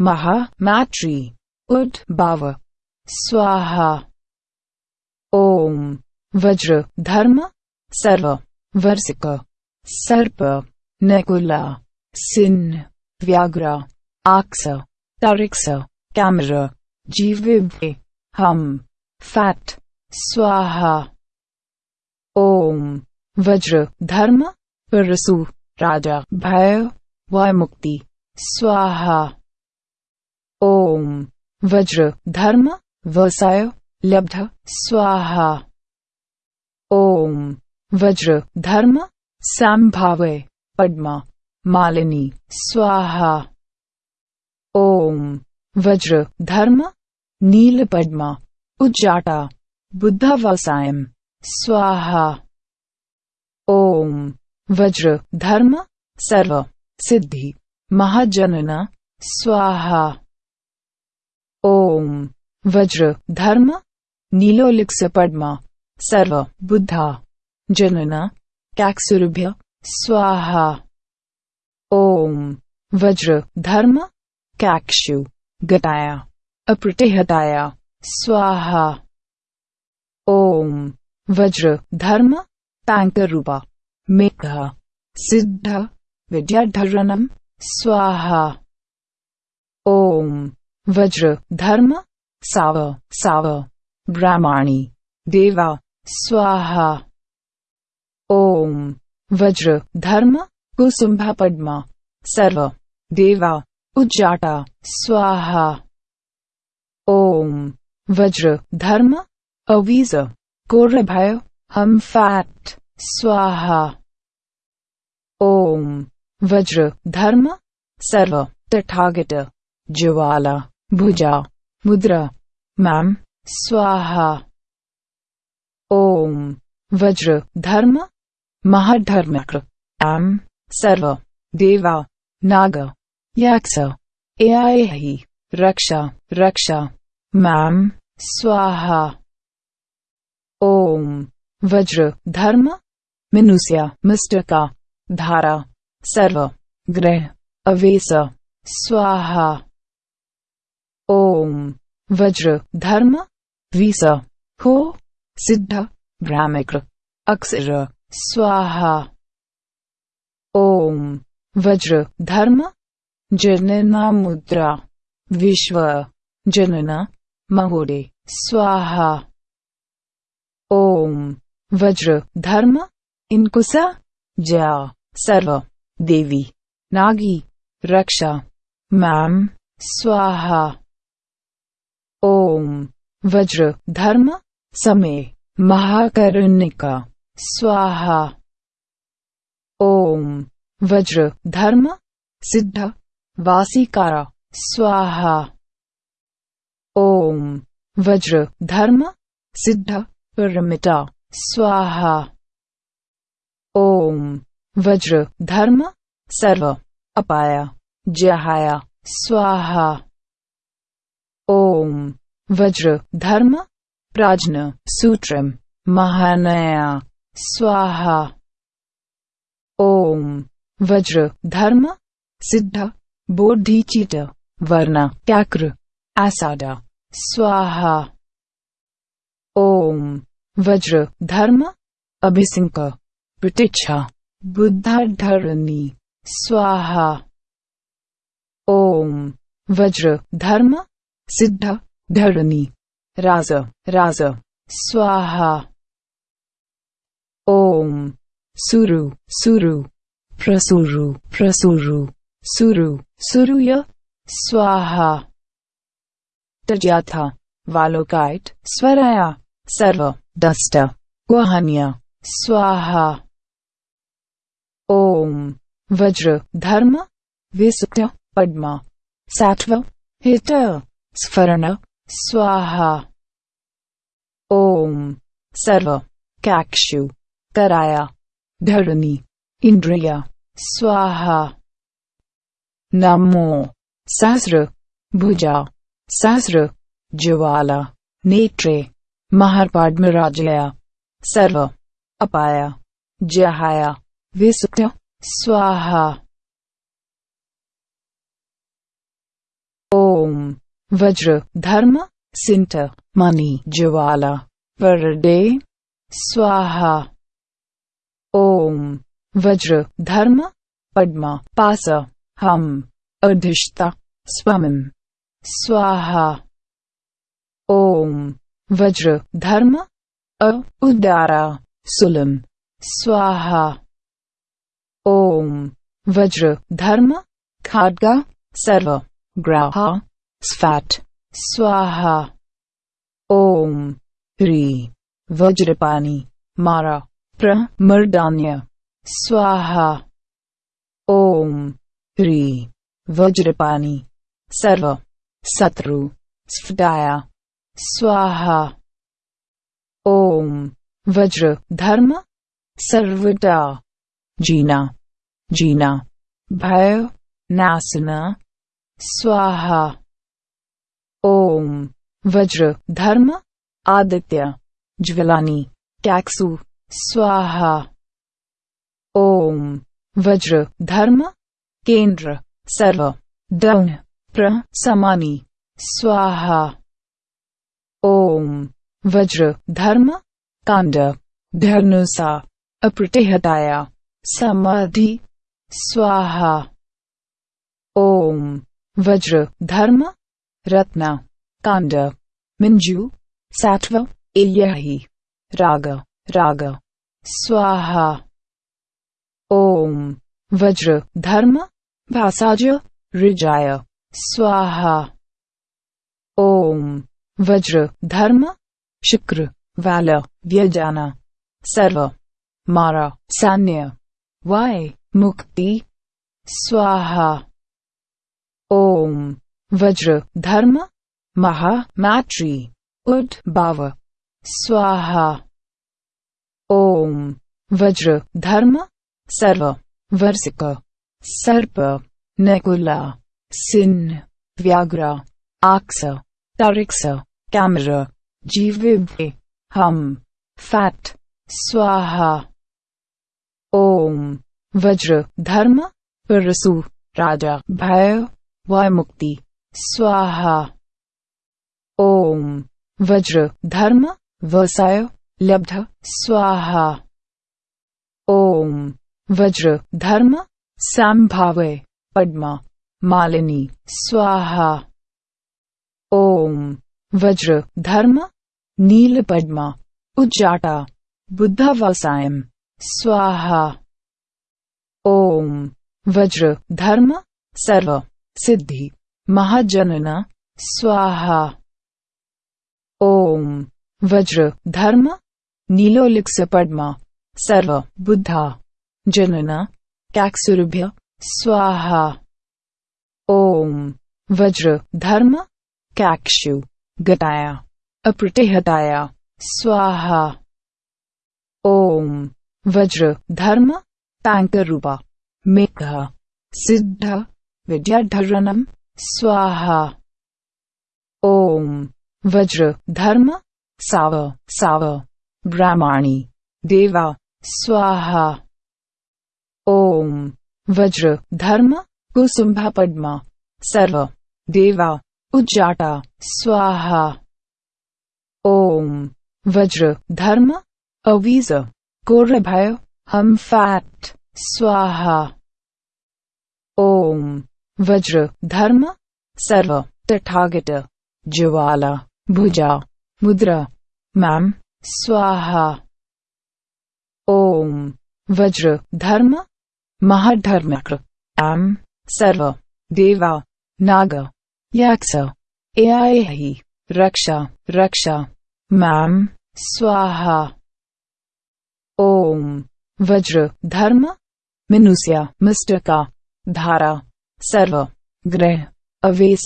महा, मैत्री उद्भाव स्वाहा। ओम। वज्र, धर्म, सर्व, वर्षिक। सर्प, नकुला सिंह व्याघ्र, आक्स, तारिक्स, कैमरा जीविभ्य हम, फैट, स्वाहा। ओम। वज्र, धर्म परसु राजा, भय। वय मुक्ति। स्वाहा। ओम। वज्र। धर्म। वसाय लब्ध। स्वाहा। ओम। वज्र। धर्म। संभावय। पद्मा। मालिनी। स्वाहा। ॐ वज्र। धर्म। नील पद्मा। उज्जाटा। बुद्ध व्यवसायम। स्वाहा। ॐ वज्र। धर्म। सर्व। सिद्धि, महाजनन, स्वाहा। ओम, वज्र, धर्म, नीलोलिक्स, पद्मा, सर्व, बुद्धा, जनन, कैक्सुरभ्य, स्वाहा। ॐ वज्र, धर्म कैक्षु गटाया अप्रतिहताया स्वाहा। ॐ वज्र, धर्म ताङ्करूपा मेघ, सिद्ध। विद्याधरणम् स्वाहा। ॐ वज्र। धर्म। साव। साव। ब्राह्मणी। देवा। स्वाहा। ॐ वज्र। धर्म। कुसुम्भ पद्मा। सर्व। देवा। उज्जाटा स्वाहा। ॐ वज्र। धर्म। अवीज। कोरभय हम फैट। स्वाहा। ॐ वज्र, धर्म, सर्व, तथागत, ज्वाला, भुजा, मुद्रा, मैम, स्वाहा। ॐ वज्र, धर्म, महाधर्मक्र एम सर्व, देवा, नाग, यक्ष एहि रक्षा रक्षा, मैम, स्वाहा। ओम, वज्र, धर्म, मनुष्य मिस्टका धारा सर्व ग्रह अवेश स्वाहा ओम वज्र धर्म विस हो सिद्ध ब्राह्मिक अक्षर स्वाहा ओम वज्र धर्म जनना मुद्रा विश्व जनना महोदे स्वाहा ओम वज्र धर्म इनकुसा जा सर्व देवी। नागी। रक्षा। मैम स्वाहा। ओम। वज्र। धर्म। समय महाकरुणिका। स्वाहा। ॐ वज्र। धर्म। सिद्ध। वासीकारा। स्वाहा। ओम। वज्र। धर्म। सिद्ध। परमिता। स्वाहा। ॐ वज्र, धर्म, सर्व, अपाया, जहाया, स्वाहा। ओम। वज्र, धर्म प्राज्न सूत्रम महानया, स्वाहा। ओम। वज्र, धर्म, सिद्ध, बोधिचित, वर्ण, त्याक्र, आसादा, स्वाहा। ॐ वज्र, धर्म, अभिसिंक प्रतीक्षा बुद्धाधरणी स्वाहा। ओम। वज्र। धर्म। सिद्ध। धरणी। राज। राज। स्वाहा। ओम। सुरु। सुरु। प्रसुरु। प्रसुरु। सुरु। सुरुय। स्वाहा। तज्याथा। वालोकाइट। स्वराया। सर्व। दष्ट गुहान्य स्वाहा। ॐ वज्र, धर्म विसुक्त पद्मा, सात्व, हित स्फरण स्वाहा। ॐ सर्व, कैक्षु, कराया धरणी इंद्रिया, स्वाहा। नमो। सहस्र, भुजा, सहस्र, ज्वाला, नेत्रे महापाड्मराजया सर्व, अपाया, जहाया। विसुक्त स्वाहा ओम वज्र धर्म सिंट मणि ज्वाला परडे स्वाहा ओम वज्र धर्म पद्मा पास हम अधिष्ठा स्वमं स्वाहा ओम वज्र धर्म अ उदारा सुलम स्वाहा ओम। वज्र, धर्म खाड्गा सर्व, ग्राहा, स्फाट, स्वाहा। ओम। ह्री, वज्रपाणी, मारा प्रमर्दान्य स्वाहा। ओम। ह्री, वज्रपाणी, सर्व, शत्रु, स्फटाया, स्वाहा। ओम। वज्र, धर्म सर्वटा जीना जीना भय नासना स्वाहा ओम वज्र धर्म आदित्य ज्वलानी टैक्सु स्वाहा ओम वज्र धर्म केंद्र सर्व दौन प्रसमानी स्वाहा ओम वज्र धर्म कांड धर्नुसा अप्रतिहताया समाधि, स्वाहा, ओम, वज्र, धर्म, रत्न, कांड, मिंजू, सात्व, इल्याही, राग राग, स्वाहा, ओम, वज्र, धर्म भासाज ऋजाय, स्वाहा, ओम, वज्र, धर्म, शुक्र, वाल, व्यजाना, सर्व, मारा, सान्य। वाय मुक्ति, स्वाहा, ओम, वज्र, धर्म, महा मैट्री उड उद्भाव स्वाहा, ओम, वज्र, धर्म, सर्व, वर्षिक, सर्प, नकुला सिन्न व्याघ्र, आक्स, तारिक्स, कैमर जीविवे हम, फैट, स्वाहा। ओम। वज्र, धर्म, परसु, राजा, भय वय मुक्ति। स्वाहा। ओम। वज्र, धर्म वसाय लब्ध, स्वाहा। ओम। वज्र, धर्म, संभावे, पद्मा, मालिनी, स्वाहा। ओम। वज्र, धर्म, नील पद्मा, उज्जाटा, बुद्धवसायम। स्वाहा। ओम। वज्र। धर्म। सर्व। सिद्धि। महाजनना। स्वाहा। ओम। वज्र। धर्म। नीलोलिक्स पद्मा। सर्व। बुद्धा। जनना। कैक्सुरभ्य। स्वाहा। ओम। वज्र। धर्म। कैक्षु गताया। अप्रतिहताया स्वाहा। ओम। वज्र, धर्म, तांकरूपा, मेघ, सिद्ध विद्याधरणम स्वाहा। ओम। वज्र, धर्म, साव साव। ब्राह्मणी, देवा, स्वाहा। ओम। वज्र, धर्म, कुसुम्भा पद्मा, सर्व, देवा उज्जाटा स्वाहा। ओम। वज्र, धर्म, अवीज। कोरभय हम फैट स्वाहा ओम वज्र धर्म सर्व तथागत ज्वाला भुजा मुद्रा मैम स्वाहा ओम वज्र धर्म महाधर्मक्र एम सर्व देवा नाग यक्ष एआई रक्षा रक्षा मैम स्वाहा ओम। वज्र। धर्म। मनुष्य। मिस्टका धारा। सर्व। ग्रह। अवेश।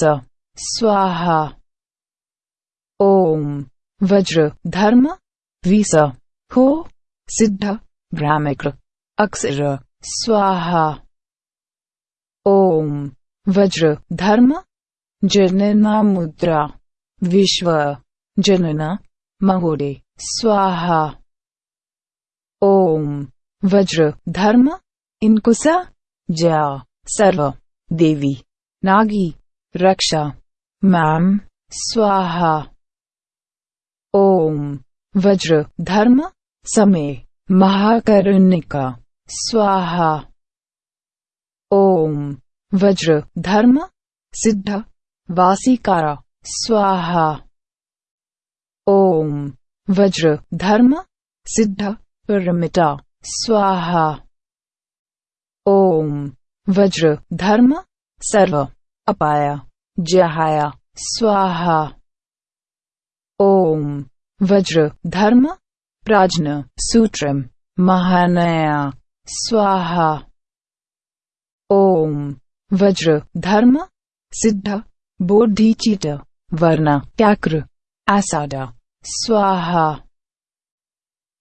स्वाहा। ओम। वज्र। धर्म। विस हो। सिद्ध। ब्राह्मिक अक्षर। स्वाहा। ओम। वज्र। धर्म। जनना मुद्रा। विश्व। जनना। महोदय। स्वाहा। ओम। वज्र, धर्म, इनकुसा जा सर्व, देवी, नागी, रक्षा, मैम, स्वाहा। ओम। वज्र, धर्म समय महाकरुणिका, स्वाहा। ओम। वज्र, धर्म, सिद्ध, वासीकारा, स्वाहा। ओम। वज्र, धर्म, सिद्ध परमिता स्वाहा ओम वज्र धर्म सर्व अपाया जहाया स्वाहा ओम वज्र धर्म प्राज्ञ सूत्रम महानया स्वाहा ओम वज्र धर्म सिद्ध बोधिचित वर्ण त्याक्र आसादा स्वाहा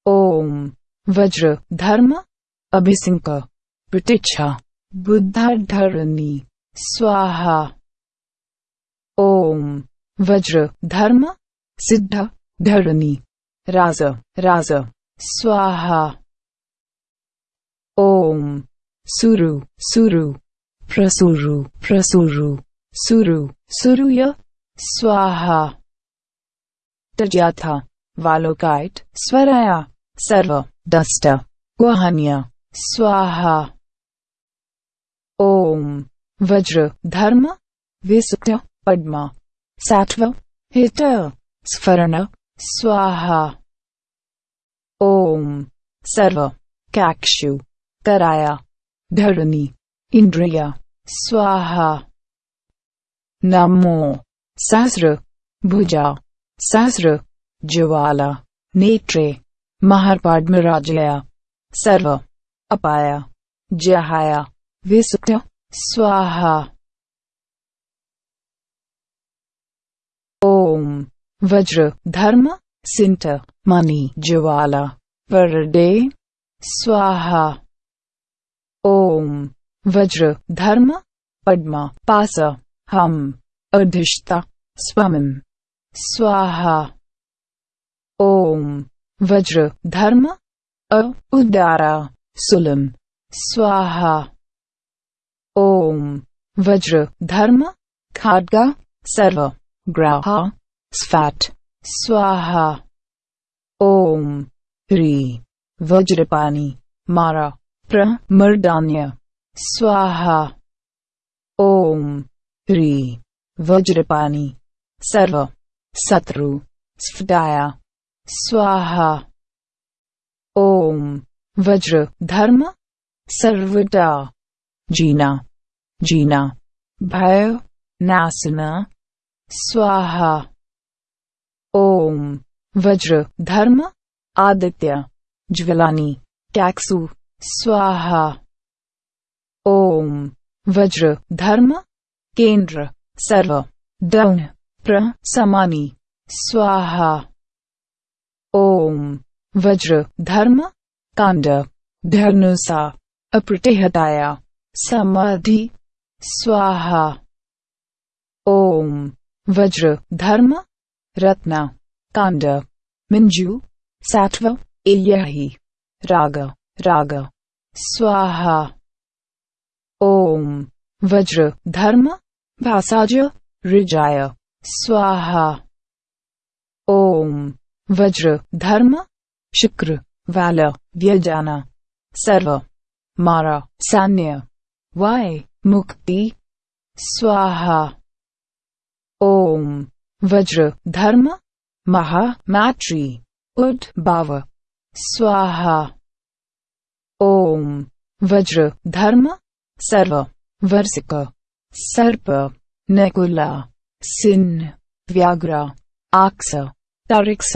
ओम। वज्र, धर्म, अभिसिंक प्रतीक्षा बुद्धाधरणी, स्वाहा। ओम। वज्र, धर्म सिद्ध धरणी राज राज, स्वाहा। ओम। सुरु सुरु, प्रसुरु प्रसुरु, सुरु, सुरुय, स्वाहा। तज्याथा वालोकाइट, स्वराया। सर्व दस्ट गुहान्य स्वाहा ओम वज्र धर्म विसुक्त पद्मा सात्व हित स्फरण स्वाहा ओम सर्व काक्षु कराया धरणी इंद्रिया स्वाहा नमो सहस्र भुजा सहस्र ज्वाला नेत्रे महापाड्मराजया सर्व अपाया जहाया विसुक्त स्वाहा ओम वज्र धर्म सिंट मणि ज्वाला परडे स्वाहा ओम वज्र धर्म पद्मा पास हम अधिष्ठा स्वमं स्वाहा ओम वज्र, धर्म, अ उदारा सुलम, स्वाहा। ओम, वज्र, धर्म खाडगा सर्व, ग्राहा, स्फाट, स्वाहा। ओम, ह्री वज्रपानी मारा प्रमर्दान्य स्वाहा। ओम, ह्री वज्रपानी सर्व, शत्रु, स्फटाया। स्वाहा ओम वज्र धर्म सर्वदा जीना जीना भय नासना स्वाहा ओम वज्र धर्म आदित्य ज्वलानी टैक्सु स्वाहा ओम वज्र धर्म केंद्र सर्व दौन प्रसमानी स्वाहा ओम। वज्र, धर्म, कांड। धर्नुसा अप्रतिहताया। समाधि, स्वाहा। ओम। वज्र, धर्म, रत्ना, कांड। मिंजु, सात्व इयहि राग राग। स्वाहा। ओम। वज्र, धर्म भासाज ऋजाय। स्वाहा। ओम। वज्र, धर्म, शुक्र, वाल, व्यजाना, सर्व, मारा, सान्य, वाय, मुक्ति, स्वाहा। ओम, वज्र, धर्म, महा मात्री उद्भाव स्वाहा। ओम, वज्र, धर्म, सर्व, वर्षिक, सर्प, नकुला सिन्न व्याघ्र आक्स तारिक्स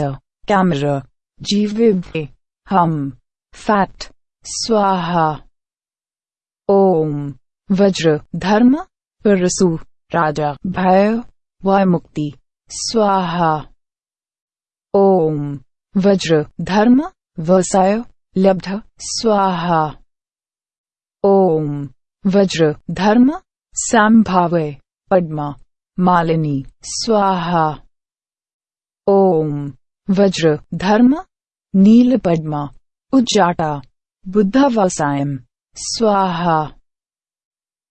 कैमर जीविव्य हम फैट स्वाहा ओम वज्र धर्म परसु राजा भय वय मुक्ति स्वाहा ओम वज्र धर्म व्यवसाय लब्ध स्वाहा ओम वज्र धर्म संभावे पद्मा मालिनी स्वाहा ओम। वज्र, धर्म। नील पद्मा। उज्जाटा। बुद्धवसायम स्वाहा।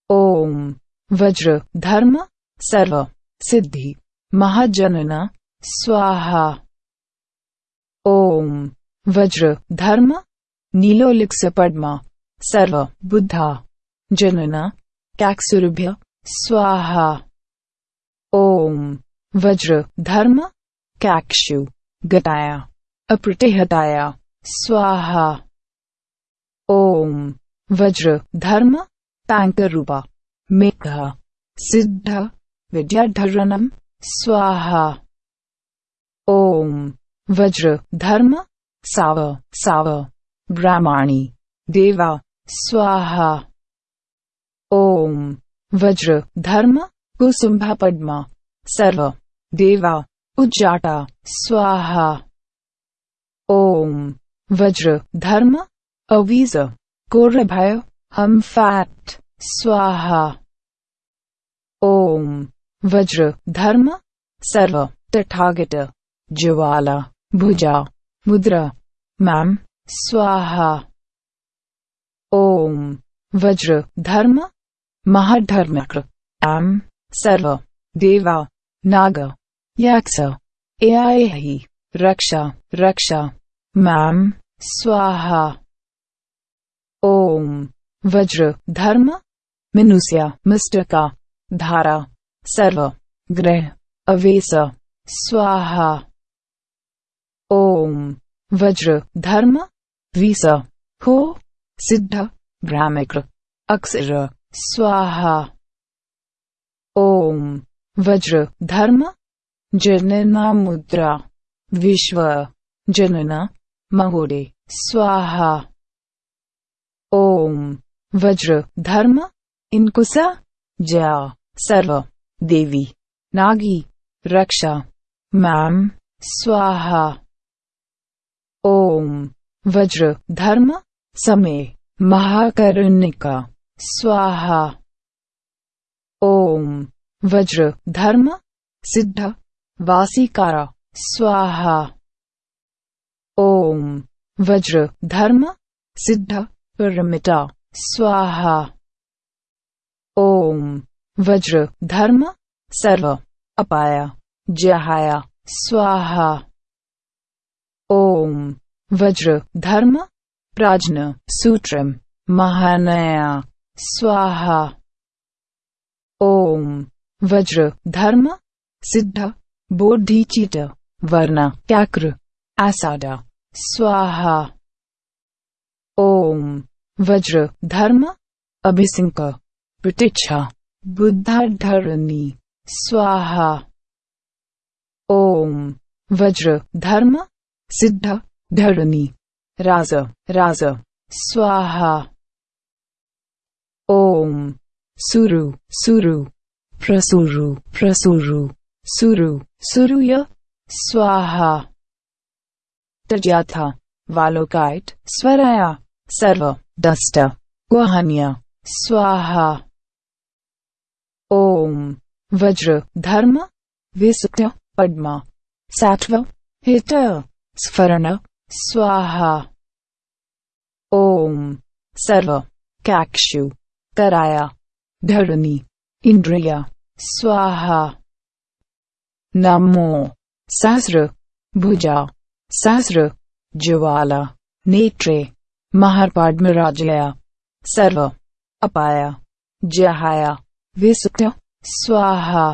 ओम। वज्र, धर्म। सर्व। सिद्धि। महाजनना। स्वाहा। ॐ वज्र, धर्म। नीलोलिक्स पद्मा। सर्व। बुद्धा। जनन। कैक्सुरभ्य। स्वाहा। ॐ वज्र, धर्म। कैक्षु, गताया, अप्रतिहताया, स्वाहा। ॐ वज्र, धर्म ताङ्करूपा मेघ, सिद्ध विद्याधरणम् स्वाहा। ॐ वज्र, धर्म, साव साव, ब्राह्मणी, देवा, स्वाहा। ॐ वज्र, धर्म, कुसुम्भा पद्मा, सर्व, देवा उज्जाटा स्वाहा। ॐ वज्र। धर्म। अवीज। कोरभय। हम फैट। स्वाहा। ओम। वज्र। धर्म। सर्व। तथागत। ज्वाला। भुजा। मुद्रा। मैम। स्वाहा। ॐ वज्र। धर्म। महाधर्मक्र एम सर्व। देवा। नाग। यक्ष एआहि रक्षा रक्षा मैम स्वाहा ॐ वज्र धर्म मनुष्य मिस्टका धारा सर्व ग्रह अवेश स्वाहा ॐ वज्र धर्म विस हो सिद्ध ब्राह्मिक्र अक्षर स्वाहा ॐ वज्र धर्म जनना मुद्रा। विश्व। जनन। महोदे स्वाहा। ॐ वज्र। धर्म। इनकुसा। जया सर्व। देवी। नागी। रक्षा। मैम स्वाहा। ओम। वज्र। धर्म। समय महाकरुणिका। स्वाहा। ॐ वज्र। धर्म। सिद्ध। वासीकारा, स्वाहा। ॐ वज्र, धर्म, सिद्ध, परमिता, स्वाहा। ओम, वज्र, धर्म, सर्व, अपाया, जहाया, स्वाहा। ॐ वज्र, धर्म, प्राज्ञ, सूत्रम, महानया, स्वाहा। ॐ वज्र, धर्म, सिद्ध बोधिचित वर्ण क्याक्र आसादा स्वाहा ॐ वज्र धर्म अभिसिंक प्रतीक्षा बुद्धाधरणी स्वाहा ॐ वज्र धर्म सिद्ध धरणी राज राज स्वाहा ॐ सुरु सुरु प्रसुरु प्रसुरु सुरु सुरुय स्वाहा तज्याथा वालोकाइट स्वराया सर्व दष्ट गुहान्य स्वाहा ॐ वज्र धर्म विसुक्त्य पद्मा सात्व हित स्फरण स्वाहा ॐ सर्व कैक्षु कराया धरणी इन्द्रिया स्वाहा नमो सहस्र भुजा सहस्र ज्वाला नेत्रे महापाडमराजया सर्व अपाया जहाया विसुक्त स्वाहा।